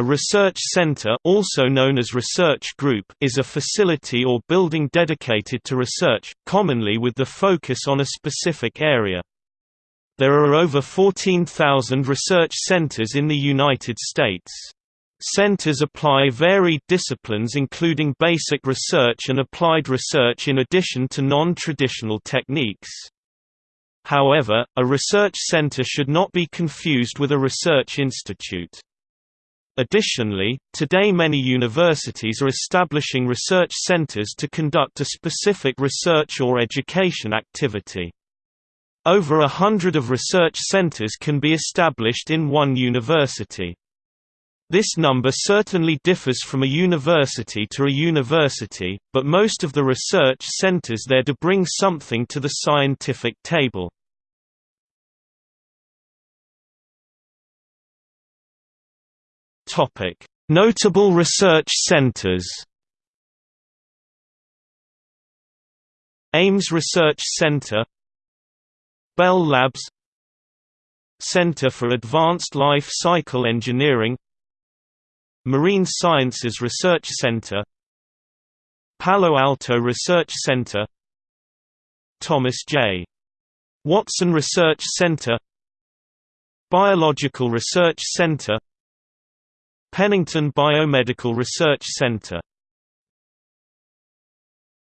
A research center also known as research group is a facility or building dedicated to research, commonly with the focus on a specific area. There are over 14,000 research centers in the United States. Centers apply varied disciplines including basic research and applied research in addition to non-traditional techniques. However, a research center should not be confused with a research institute. Additionally, today many universities are establishing research centers to conduct a specific research or education activity. Over a hundred of research centers can be established in one university. This number certainly differs from a university to a university, but most of the research centers there do bring something to the scientific table. Topic: Notable research centers. Ames Research Center Bell Labs Center for Advanced Life Cycle Engineering Marine Sciences Research Center Palo Alto Research Center Thomas J. Watson Research Center Biological Research Center Pennington Biomedical Research Center